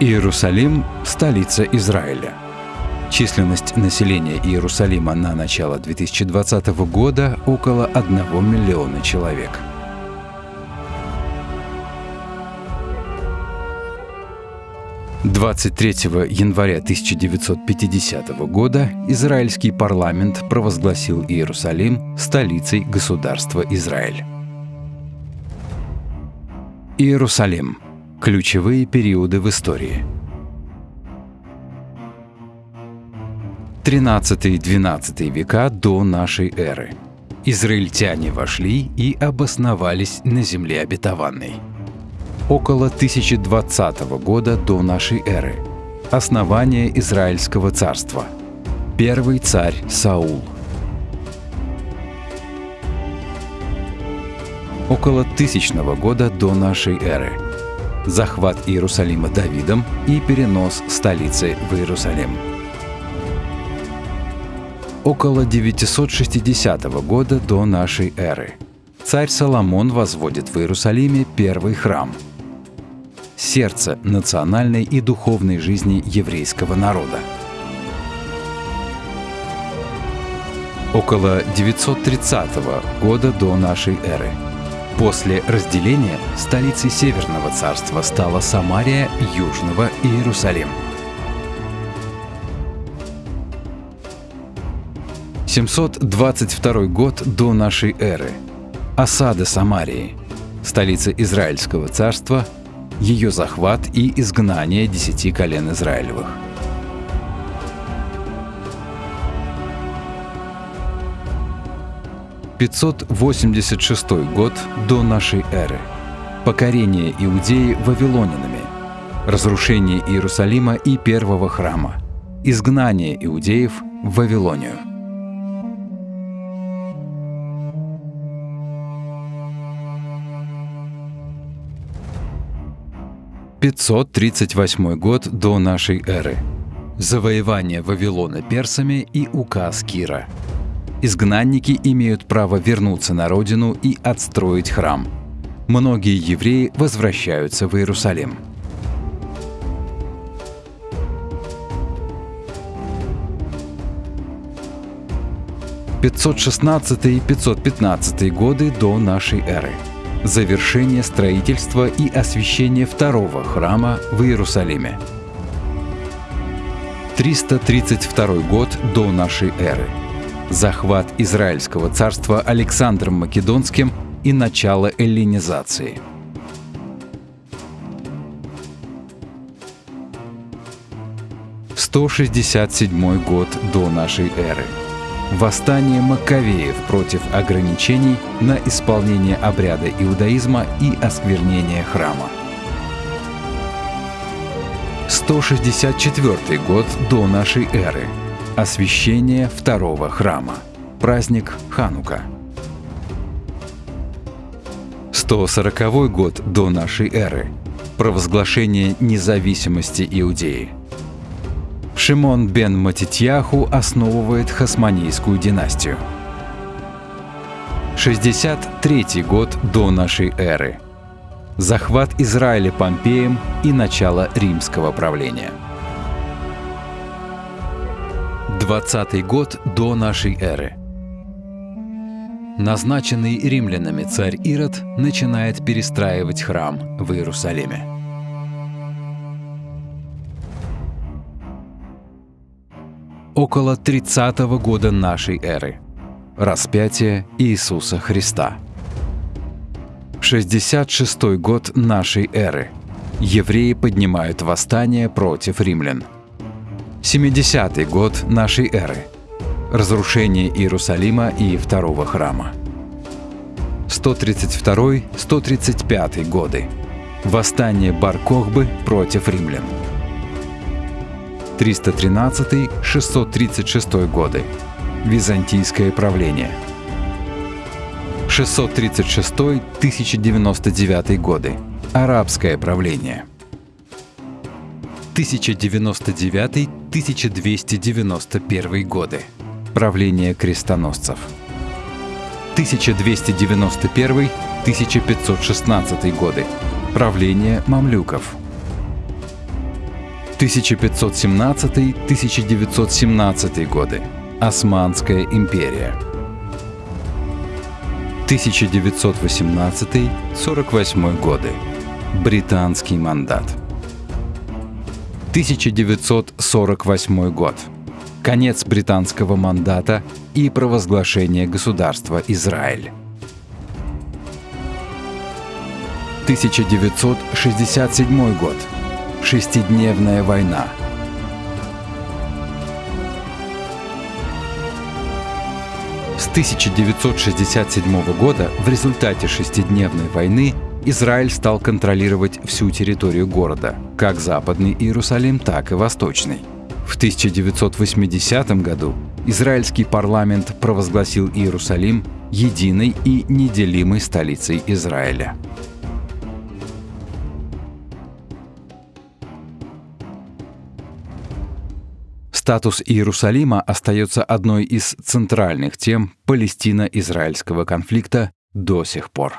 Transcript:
Иерусалим – столица Израиля. Численность населения Иерусалима на начало 2020 года около 1 миллиона человек. «23 января 1950 года израильский парламент провозгласил Иерусалим столицей государства Израиль. Иерусалим – Ключевые периоды в истории. 13-12 века до нашей эры. Израильтяне вошли и обосновались на земле обетованной. Около 1020 года до нашей эры. Основание Израильского царства. Первый царь Саул. Около тысячного года до нашей эры захват Иерусалима Давидом и перенос столицы в Иерусалим. Около 960 года до нашей эры царь Соломон возводит в Иерусалиме первый храм – сердце национальной и духовной жизни еврейского народа. Около 930 года до нашей эры – После разделения столицей Северного царства стала Самария, Южного Иерусалим. 722 год до нашей эры. Осада Самарии, столица Израильского царства, ее захват и изгнание десяти колен Израилевых – 586 год до нашей эры. Покорение Иудеи вавилонянами. Разрушение Иерусалима и первого храма. Изгнание иудеев в Вавилонию. Пятьсот тридцать восьмой год до нашей эры. Завоевание Вавилона персами и указ Кира – изгнанники имеют право вернуться на родину и отстроить храм. Многие евреи возвращаются в Иерусалим. «516-515 годы до нашей эры. Завершение строительства и освящение второго храма в Иерусалиме. 332 год до нашей эры захват Израильского царства Александром Македонским и начало эллинизации. Сто шестьдесят седьмой год до нашей эры. Восстание Маккавеев против ограничений на исполнение обряда иудаизма и осквернение храма. 164 год до нашей эры. Освящение второго храма. Праздник Ханука. 140 год до нашей эры. Провозглашение независимости Иудеи. Шимон бен Матитьяху основывает Хасманийскую династию. 63 год до нашей эры. Захват Израиля Помпеем и начало римского правления. 20 год до нашей эры. Назначенный римлянами царь Ирод начинает перестраивать храм в Иерусалиме. Около 30 года нашей эры. Распятие Иисуса Христа. 66 год нашей эры. Евреи поднимают восстание против римлян – 70-й год нашей эры. Разрушение Иерусалима и второго храма. 132-135 годы. Восстание Бар-Кохбы против римлян. 313-636 годы. Византийское правление. 636-1099 годы. Арабское правление. 1099-1291 годы. Правление крестоносцев. 1291-1516 годы. Правление мамлюков. 1517-1917 годы. Османская империя. 1918-48 годы. Британский мандат. 1948 год. Конец британского мандата и провозглашение государства Израиль. 1967 год. Шестидневная война. С 1967 года в результате шестидневной войны Израиль стал контролировать всю территорию города, как Западный Иерусалим, так и Восточный. В 1980 году израильский парламент провозгласил Иерусалим единой и неделимой столицей Израиля. Статус Иерусалима остается одной из центральных тем Палестино-израильского конфликта до сих пор.